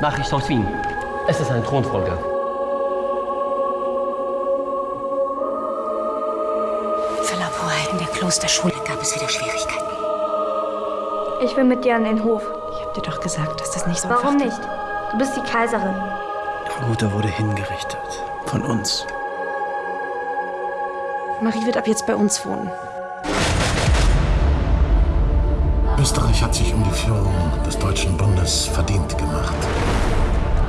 Nachricht aus Wien. Es ist ein Thronfolger. Für Laborheiten der Klosterschule gab es wieder Schwierigkeiten. Ich will mit dir an den Hof. Ich hab dir doch gesagt, dass das nicht so Warum einfach nicht? Du bist die Kaiserin. Ihre Mutter wurde hingerichtet. Von uns. Marie wird ab jetzt bei uns wohnen. Österreich hat sich um die Führung des Deutschen Bundes verdient gemacht.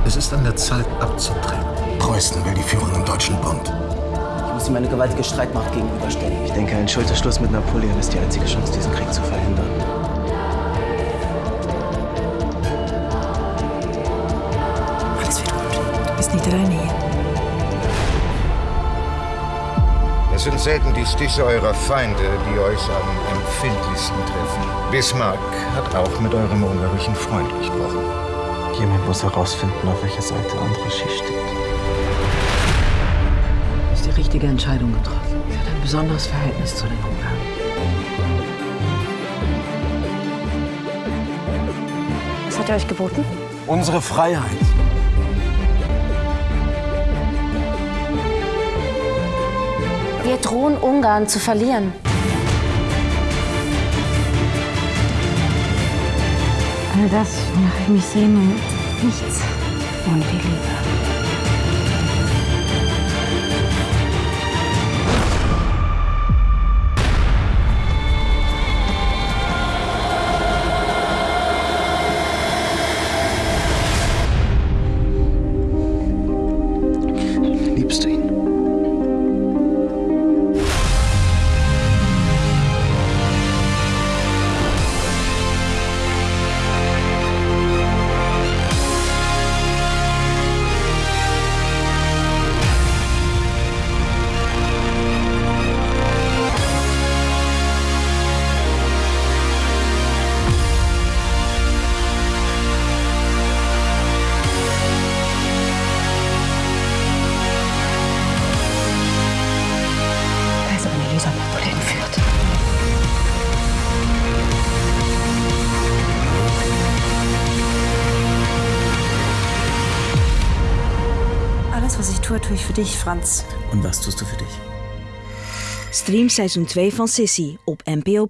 Es ist an der Zeit abzutreten. Preußen will die Führung im Deutschen Bund. Ich muss ihm eine gewaltige Streitmacht gegenüberstellen. Ich denke, ein Schulterschluss mit Napoleon ist die einzige Chance, diesen Krieg zu verhindern. Alles wird gut. Du bist nicht alleine hier. Es sind selten die Stiche eurer Feinde, die euch am empfindlichsten treffen. Bismarck hat auch mit eurem ungarischen Freund gesprochen. Jemand muss herausfinden, auf welcher Seite Andraschi steht. Du hast die richtige Entscheidung getroffen. Sie hat ein besonderes Verhältnis zu den Ungarn. Was hat er euch geboten? Unsere Freiheit. Drohen Ungarn zu verlieren. All das, wonach ich mich sehne, nichts ohne die Liebe. Liebst du ihn? Alles, was ich tue, tue ich für dich, Franz. Und was tust du für dich? Stream seizoen 2 van Sissy op NPO+.